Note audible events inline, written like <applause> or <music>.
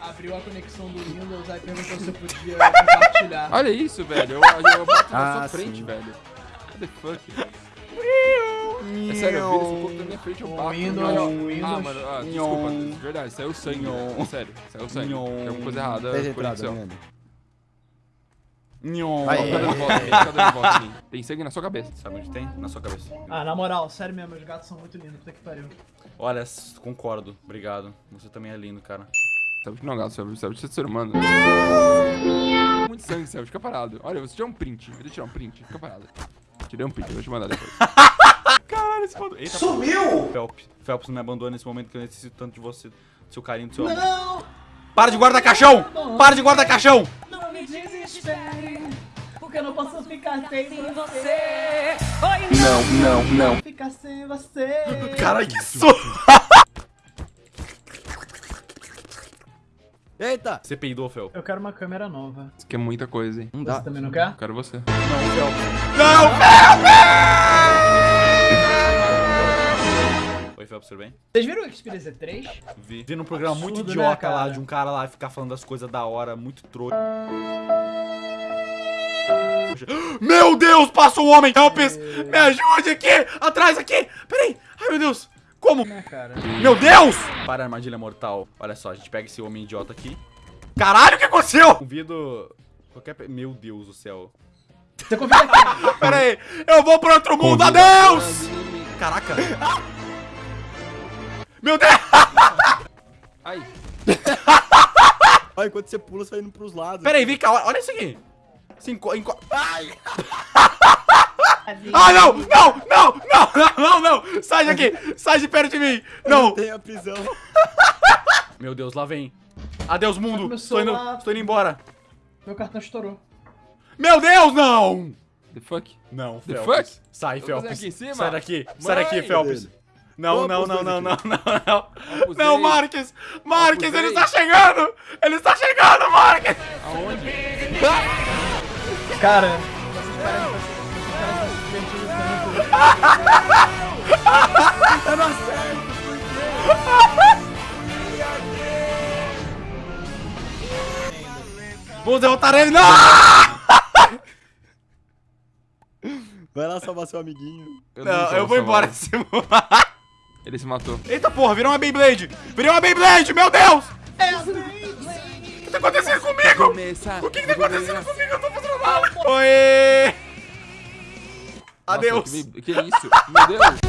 abriu a conexão do Windows, aí perguntou se eu podia compartilhar. Olha isso, velho. Eu, eu bato na Ah, sua frente, sim. velho. What the fuck? É sério, eu viro esse povo da minha frente, eu bato. Windows. Windows. Ah, mano, ah, desculpa. De verdade, saiu sangue. Velho. Sério, saiu sangue. Tem alguma coisa errada conexão. né? Nhon. Ó, Fica dando volta fica dando volta em mim. Tem sangue na sua cabeça. Sabe onde tem? Na sua cabeça. Ah, na moral, sério mesmo, os gatos são muito lindos, puta que pariu. Olha, concordo. Obrigado. Você também é lindo, cara. Que não é um gato, você é ser humano. Muito sangue, Céu, fica parado. Olha, você tirou um print. Vou tirar um print, fica parado. Tirei um print, vou te mandar depois. <laughs> Caralho, esse. Eita, Sumiu! Phelps. Phelps, não me abandone nesse momento que eu necessito tanto de você. Do seu carinho, do seu amor. Não, Para de guardar caixão! Para de guardar caixão! não me desespere, porque eu não posso ficar sem você. Oi, Não, não, não. Ficar sem você. Caralho, que! Eita! Você peidou, Fel? Eu quero uma câmera nova. Isso aqui é muita coisa, hein? Não Você dá. também não quer? Quero você. Não, Fel. Não, Fel! Oi, Phelps, tudo bem? Vocês viram o Xperia Z3? Vi. Vi num programa muito Absurdo, né, idiota lá, cara? de um cara lá ficar falando das coisas da hora, muito trouxa. Meu Deus, passa um homem! Helps! Me ajude aqui! Atrás aqui! Peraí! Ai, meu Deus! Como? Né, cara? Meu Deus! Para a armadilha mortal. Olha só, a gente pega esse homem idiota aqui. Caralho, o que aconteceu? Convido qualquer... pe- Meu Deus do céu. Você confia aqui? <laughs> Pera aí, eu vou pro outro mundo, Convida adeus! Caraca. <laughs> Meu Deus! <laughs> Ai, Olha, enquanto você pula, você vai indo pros lados. Pera aí, vem cá, olha isso aqui. Se enco... enco- Ai! Ah, não! Não! Não! Não! Não! <laughs> Não! Não! Sai daqui! Sai de perto de mim! Não! Tem a prisão. <laughs> Meu Deus, lá vem. Adeus, mundo! Estou indo, estou indo embora. Meu cartão estourou. Meu Deus, não! the fuck? Não, The Phelps. fuck? Sai, cima? Sai daqui. Sai daqui, dele. Não, não, não, não, não, não, não. Não, Marques! Marques, ele está chegando! Ele está chegando, Marques! Aonde? <laughs> Cara, tanto. Eu não acerto, Vamos derrotar ele! Não! Vai lá salvar seu amiguinho. Eu Não, tô eu vou embora desse. <laughs> Ele se matou. Eita porra, virou uma Beyblade! Virou uma Beyblade, meu Deus! O que tá acontecendo comigo? O que que tá acontecendo comigo? Eu tô fazendo mal! Oi! Adeus! Que, que isso? Meu Deus.